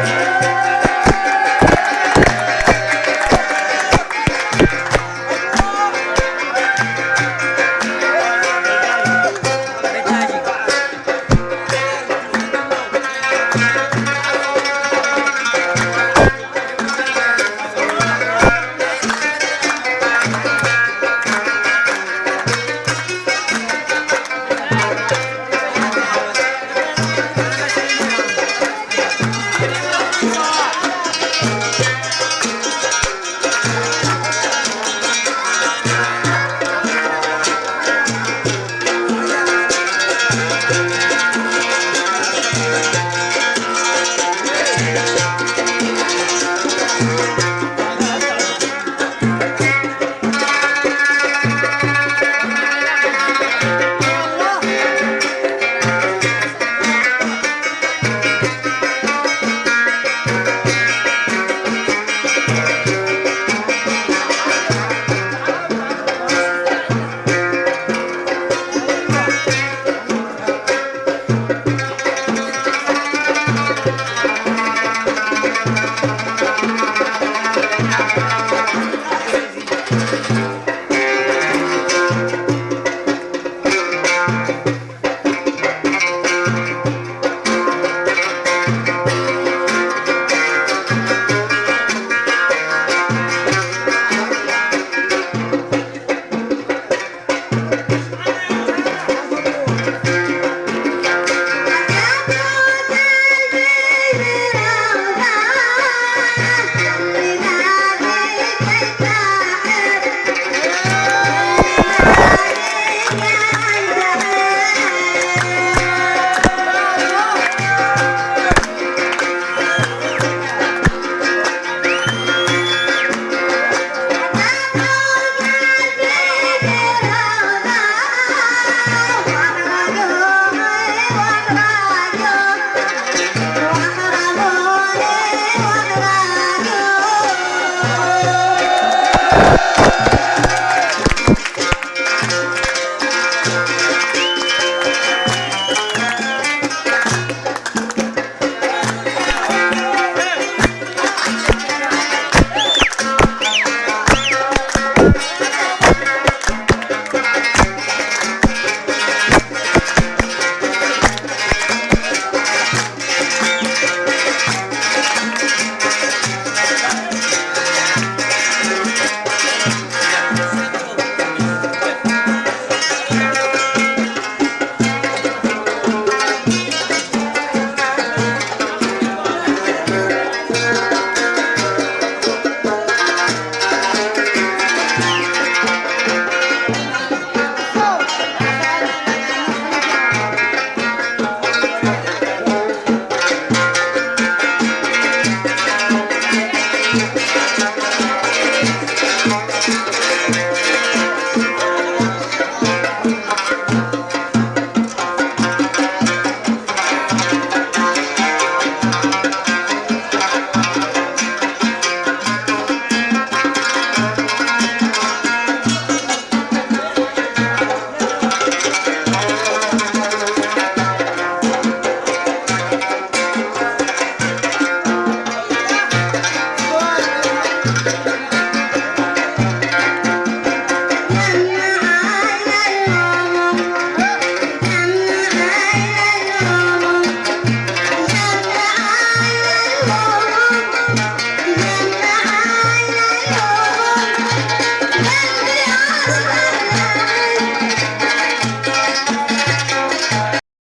Música